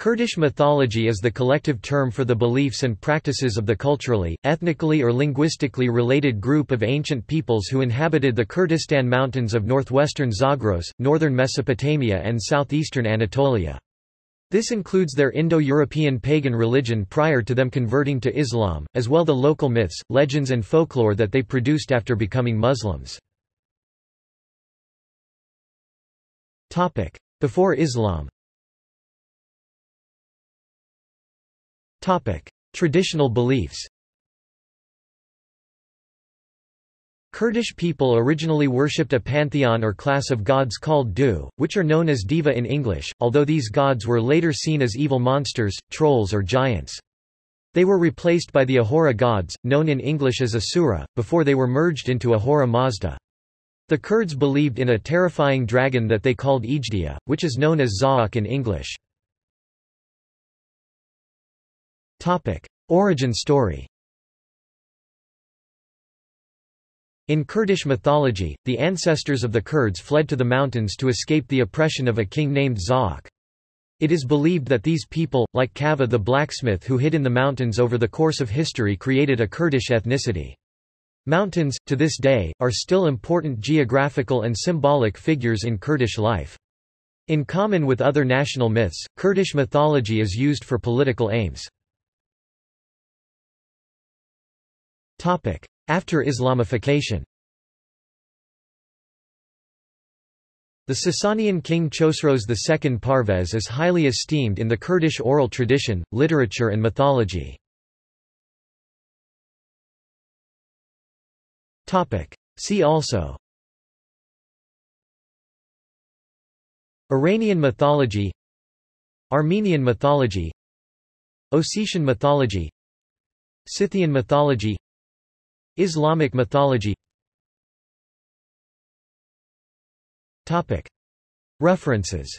Kurdish mythology is the collective term for the beliefs and practices of the culturally, ethnically or linguistically related group of ancient peoples who inhabited the Kurdistan mountains of northwestern Zagros, northern Mesopotamia and southeastern Anatolia. This includes their Indo-European pagan religion prior to them converting to Islam, as well the local myths, legends and folklore that they produced after becoming Muslims. Before Islam Traditional beliefs. Kurdish people originally worshipped a pantheon or class of gods called Du, which are known as Deva in English, although these gods were later seen as evil monsters, trolls or giants. They were replaced by the Ahura gods, known in English as Asura, before they were merged into Ahura Mazda. The Kurds believed in a terrifying dragon that they called Ejdia, which is known as Zahhak in English. Topic: Origin story. In Kurdish mythology, the ancestors of the Kurds fled to the mountains to escape the oppression of a king named Zahhak. It is believed that these people, like Kava the blacksmith who hid in the mountains over the course of history created a Kurdish ethnicity. Mountains, to this day, are still important geographical and symbolic figures in Kurdish life. In common with other national myths, Kurdish mythology is used for political aims. After Islamification. The Sasanian king Chosroes II Parvez is highly esteemed in the Kurdish oral tradition, literature and mythology. See also. Iranian mythology. Armenian mythology. Ossetian mythology. Scythian mythology Islamic mythology. References